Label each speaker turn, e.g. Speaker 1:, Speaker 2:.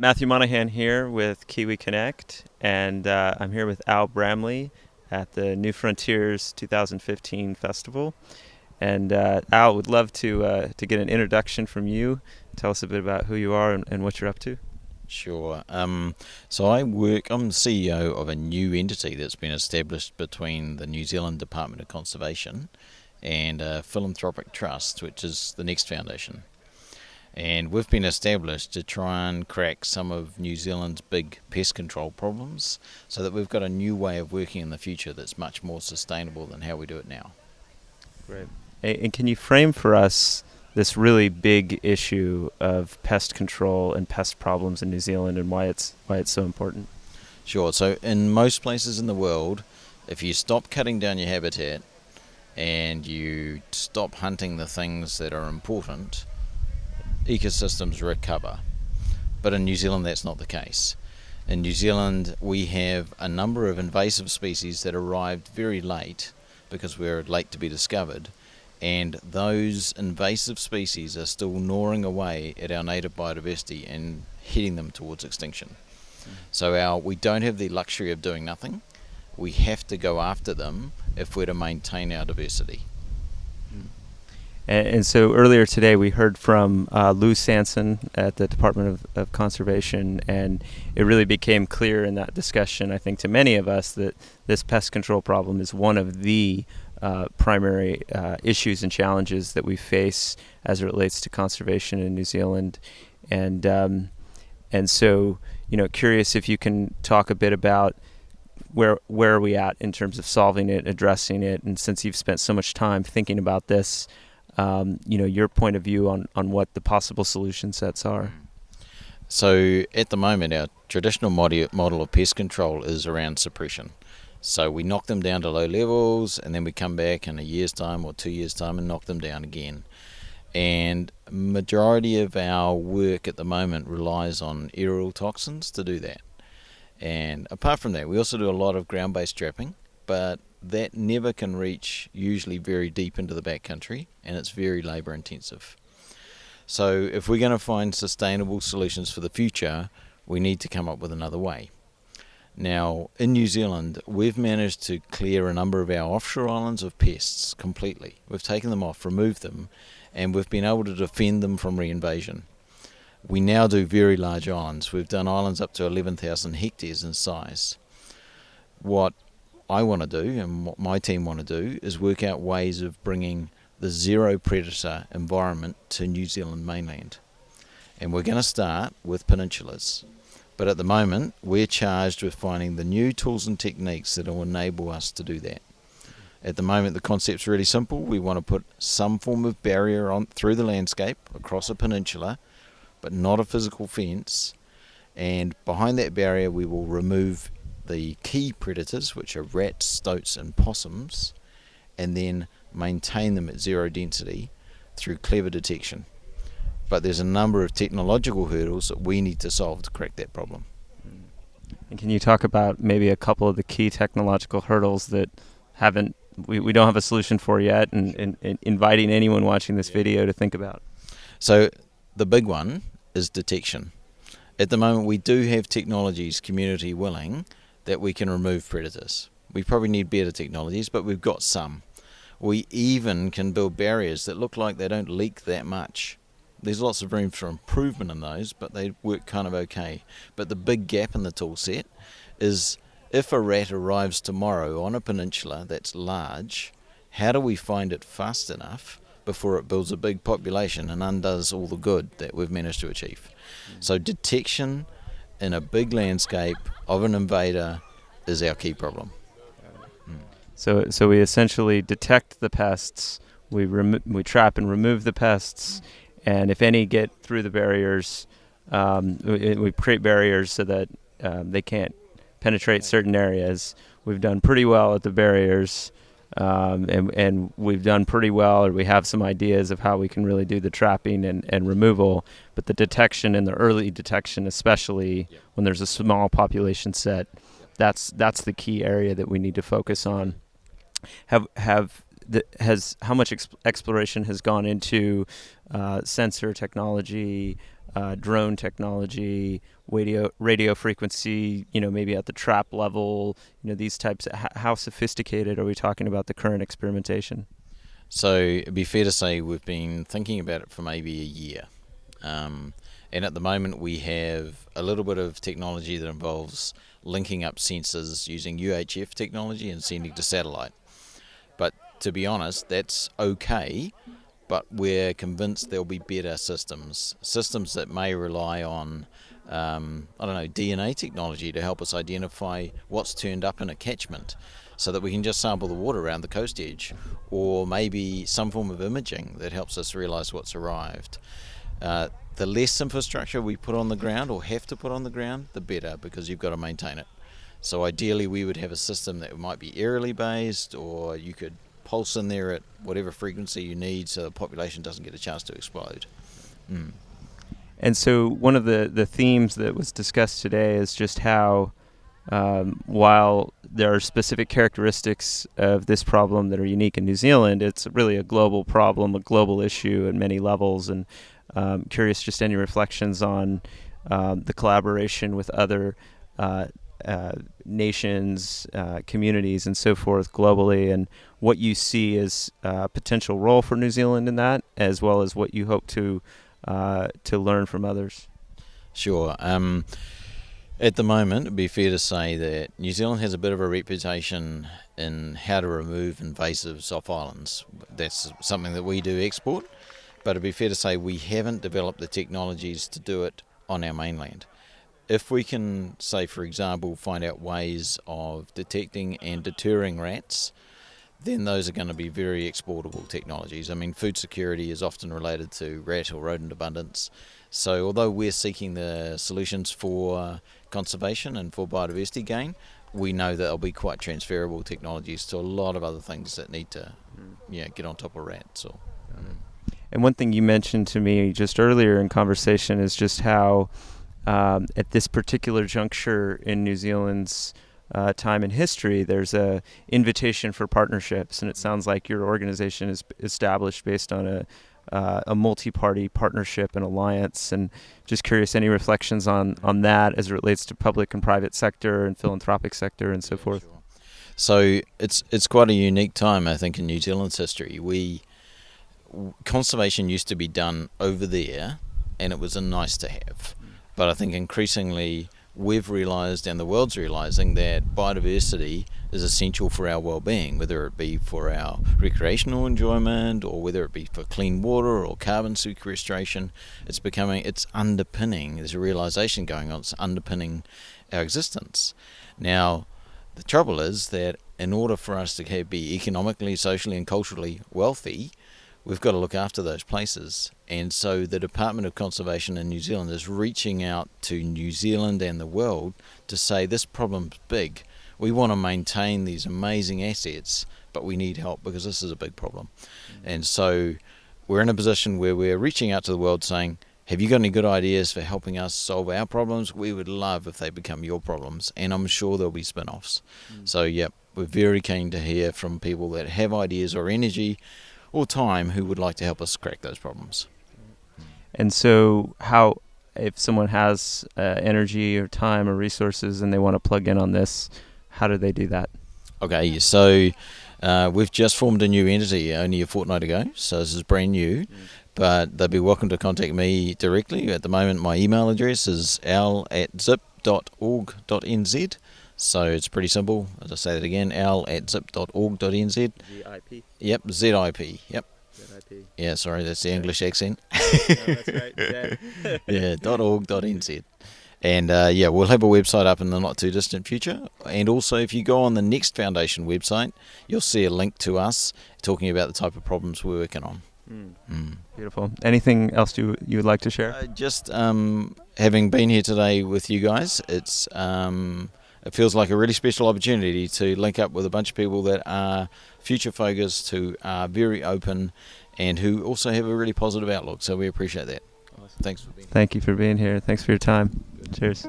Speaker 1: Matthew Monahan here with Kiwi Connect, and uh, I'm here with Al Bramley at the New Frontiers 2015 festival. And uh, Al, would love to uh, to get an introduction from you. Tell us a bit about who you are and, and what you're up to.
Speaker 2: Sure. Um, so I work. I'm the CEO of a new entity that's been established between the New Zealand Department of Conservation and a philanthropic trust, which is the Next Foundation and we've been established to try and crack some of New Zealand's big pest control problems so that we've got a new way of working in the future that's much more sustainable than how we do it now.
Speaker 1: Great. And can you frame for us this really big issue of pest control and pest problems in New Zealand and why it's why it's so important?
Speaker 2: Sure. So in most places in the world, if you stop cutting down your habitat and you stop hunting the things that are important, ecosystems recover. But in New Zealand, that's not the case. In New Zealand, we have a number of invasive species that arrived very late because we're late to be discovered. And those invasive species are still gnawing away at our native biodiversity and heading them towards extinction. So our we don't have the luxury of doing nothing. We have to go after them if we're to maintain our diversity.
Speaker 1: And, and, so earlier today we heard from uh, Lou Sanson at the Department of, of, Conservation, and it really became clear in that discussion, I think, to many of us that this pest control problem is one of the uh, primary uh, issues and challenges that we face as it relates to conservation in New Zealand. And um, and so, you know, curious if you can talk a bit about where where are we at in terms of solving it, addressing it, and since you've spent so much time thinking about this um, you know, your point of view on, on what the possible solution sets are.
Speaker 2: So at the moment, our traditional model of pest control is around suppression. So we knock them down to low levels, and then we come back in a year's time or two years' time and knock them down again. And majority of our work at the moment relies on aerial toxins to do that. And apart from that, we also do a lot of ground-based trapping, but that never can reach usually very deep into the backcountry and it's very labour intensive. So if we're going to find sustainable solutions for the future, we need to come up with another way. Now, in New Zealand, we've managed to clear a number of our offshore islands of pests completely. We've taken them off, removed them, and we've been able to defend them from reinvasion. We now do very large islands. We've done islands up to 11,000 hectares in size. What I want to do and what my team want to do is work out ways of bringing the zero predator environment to New Zealand mainland. And we're going to start with peninsulas. But at the moment, we're charged with finding the new tools and techniques that will enable us to do that. At the moment, the concept's really simple. We want to put some form of barrier on through the landscape across a peninsula, but not a physical fence. And behind that barrier, we will remove the key predators, which are rats, stoats, and possums, and then maintain them at zero density through clever detection. But there's a number of technological hurdles that we need to solve to correct that problem.
Speaker 1: And can you talk about maybe a couple of the key technological hurdles that haven't we, we don't have a solution for yet and, and, and inviting anyone watching this video to think about?
Speaker 2: So the big one is detection. At the moment we do have technologies community willing that we can remove predators. We probably need better technologies, but we've got some. We even can build barriers that look like they don't leak that much. There's lots of room for improvement in those, but they work kind of okay. But the big gap in the tool set is if a rat arrives tomorrow on a peninsula that's large, how do we find it fast enough before it builds a big population and undoes all the good that we've managed to achieve? Mm. So detection in a big landscape of an invader is our key problem.
Speaker 1: So, so we essentially detect the pests, we remo- we trap and remove the pests, and if any get through the barriers, um, we, we, create barriers so that um, they can't penetrate certain areas. We've done pretty well at the barriers. Um, and, and we've done pretty well, or we have some ideas of how we can really do the trapping and, and removal. But the detection and the early detection, especially yeah. when there's a small population set, that's that's the key area that we need to focus on. Have have the, has how much exp- exploration has gone into uh, sensor technology, uh, drone technology, radio radio frequency, you know, maybe at the trap level, you know, these types. Of, how sophisticated are we talking about the current experimentation?
Speaker 2: So it'd be fair to say we've been thinking about it for maybe a year. Um, and at the moment, we have a little bit of technology that involves linking up sensors using UHF technology and sending to satellite. But to be honest, that's okay, but we're convinced there'll be better systems, systems that may rely on, um, I don't know, DNA technology to help us identify what's turned up in a catchment so that we can just sample the water around the coast edge, or maybe some form of imaging that helps us realize what's arrived. Uh, the less infrastructure we put on the ground or have to put on the ground, the better because you've got to maintain it. So ideally, we would have a system that might be aerially based, or you could pulse in there at whatever frequency you need, so the population doesn't get a chance to explode. Mm.
Speaker 1: And so, one of the the themes that was discussed today is just how, um, while there are specific characteristics of this problem that are unique in New Zealand, it's really a global problem, a global issue at many levels, and um, curious, just any reflections on um, the collaboration with other uh, uh, nations, uh, communities, and so forth globally, and what you see as a potential role for New Zealand in that, as well as what you hope to uh, to learn from others.
Speaker 2: Sure. Um, at the moment, it'd be fair to say that New Zealand has a bit of a reputation in how to remove invasives off islands. That's something that we do export but it'd be fair to say we haven't developed the technologies to do it on our mainland. If we can, say, for example, find out ways of detecting and deterring rats, then those are going to be very exportable technologies. I mean, food security is often related to rat or rodent abundance. So, although we're seeking the solutions for conservation and for biodiversity gain, we know that they'll be quite transferable technologies to a lot of other things that need to, mm. yeah, get on top of rats or.
Speaker 1: And one thing you mentioned to me just earlier in conversation is just how, um, at this particular juncture in New Zealand's uh, time in history, there's a invitation for partnerships, and it sounds like your organization is established based on a uh, a multi-party partnership and alliance. And just curious, any reflections on on that as it relates to public and private sector and philanthropic sector and so yeah, forth. Sure.
Speaker 2: So it's it's quite a unique time, I think, in New Zealand's history. We conservation used to be done over there, and it was a nice to have. But I think increasingly we've realised, and the world's realising, that biodiversity is essential for our well-being, whether it be for our recreational enjoyment or whether it be for clean water or carbon sequestration. It's becoming, it's underpinning. There's a realisation going on. It's underpinning our existence. Now, the trouble is that in order for us to be economically, socially, and culturally wealthy, we've got to look after those places. And so the Department of Conservation in New Zealand is reaching out to New Zealand and the world to say this problem's big. We want to maintain these amazing assets, but we need help because this is a big problem. Mm-hmm. And so we're in a position where we're reaching out to the world saying, have you got any good ideas for helping us solve our problems? We would love if they become your problems, and I'm sure there'll be spin offs. Mm. So, yep, we're very keen to hear from people that have ideas or energy or time who would like to help us crack those problems.
Speaker 1: And so, how if someone has uh, energy or time or resources and they want to plug in on this, how do they do that?
Speaker 2: Okay, so uh, we've just formed a new entity only a fortnight ago, so this is brand new. Mm. But they'd be welcome to contact me directly. At the moment, my email address is al at zip.org.nz. So it's pretty simple. As I say that again, al at zip.org.nz.
Speaker 1: ZIP.
Speaker 2: Yep, ZIP. Yep.
Speaker 1: ZIP.
Speaker 2: Yeah, sorry, that's the English accent.
Speaker 1: no, that's right.
Speaker 2: yeah, .org.nz. And uh, yeah, we'll have a website up in the not too distant future. And also, if you go on the Next Foundation website, you'll see a link to us talking about the type of problems we're working on.
Speaker 1: Mm. Mm. Beautiful. Anything else you you would like to share?
Speaker 2: Uh, just um, having been here today with you guys, it's um, it feels like a really special opportunity to link up with a bunch of people that are future focused, who are very open, and who also have a really positive outlook. So we appreciate that. Awesome. Thanks for being.
Speaker 1: Thank you for being here. Thanks for your time. Cheers.